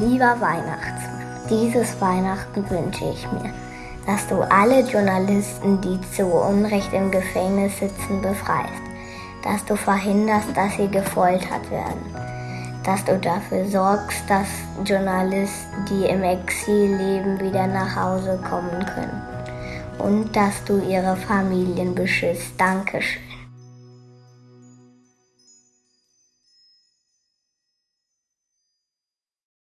Lieber Weihnachtsmann, dieses Weihnachten wünsche ich mir, dass du alle Journalisten, die zu Unrecht im Gefängnis sitzen, befreist, dass du verhinderst, dass sie gefoltert werden, dass du dafür sorgst, dass Journalisten, die im Exil leben, wieder nach Hause kommen können und dass du ihre Familien beschützt. Dankeschön.